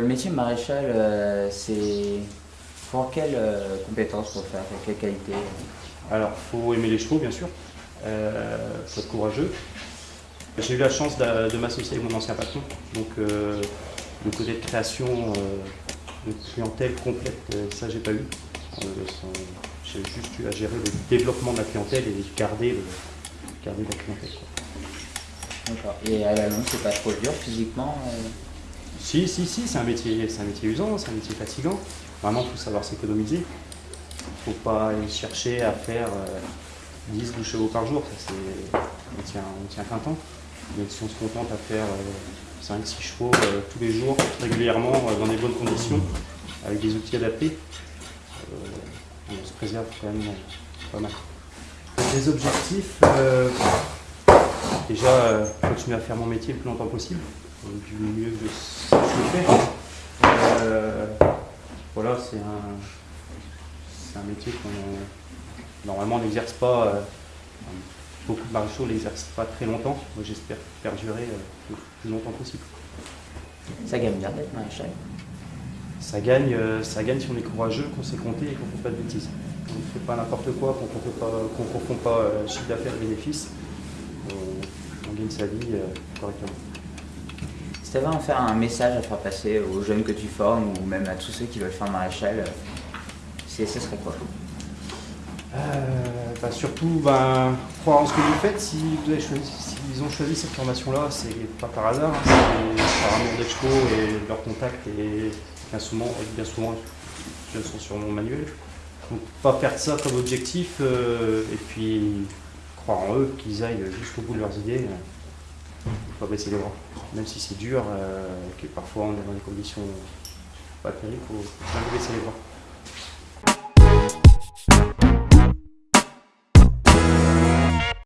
Le métier de maréchal, euh, c'est pour quelles euh, compétences pour faire, pour quelle qualité Alors, faut aimer les chevaux, bien sûr. Euh, faut être courageux. J'ai eu la chance de, de m'associer avec mon ancien patron. Donc, euh, le côté de création euh, de clientèle complète, ça, j'ai pas eu. J'ai juste eu à gérer le développement de la clientèle et garder, le, garder la clientèle. D'accord. Et à la longue, c'est pas trop dur physiquement Si, si, si, c'est un métier, c'est un métier usant, c'est un métier fatigant. Vraiment, il faut savoir s'économiser. Il ne faut pas aller chercher à faire euh, 10 12 chevaux par jour. Ça, on, tient, on tient qu'un temps. Mais si on se contente à faire 5-6 chevaux euh, tous les jours, régulièrement, euh, dans des bonnes conditions, avec des outils adaptés, euh, on se préserve quand même euh, pas mal. Les objectifs, euh, déjà, euh, continuer à faire mon métier le plus longtemps possible du mieux que je sais que je fais. Euh, voilà, c'est un, un métier qu'on normalement n'exerce pas. euh, beaucoup de maréchaux ne l'exercent pas très longtemps. Moi, j'espère perdurer euh, le plus longtemps possible. Ça gagne bien d'être maréchal. Ça gagne, euh, ça gagne si on est courageux, qu'on sait compter et qu'on ne fait pas de bêtises. On ne fait pas n'importe quoi, qu'on ne confond pas, qu'on confond pas chiffre d'affaires et bénéfices. On, gagne sa vie correctement. Tu avais à faire un message à faire passer aux jeunes que tu formes ou même à tous ceux qui veulent faire maréchal, c'est- ce serait quoi? Euh, bah, surtout, ben, croire en ce que vous faites. Si ont choisi cette formation-là, c'est pas par hasard. hein, c'est par amour chevaux et leur contact. Et bien souvent, bien souvent, sont sur mon manuel. Donc, pas faire ça comme objectif. euh, et puis, croire en eux, qu'ils aillent jusqu'au bout de leurs idées. Pas baisser les bras. Même si c'est dur, euh, que parfois on est dans des conditions pas terribles, il faut jamais baisser les bras.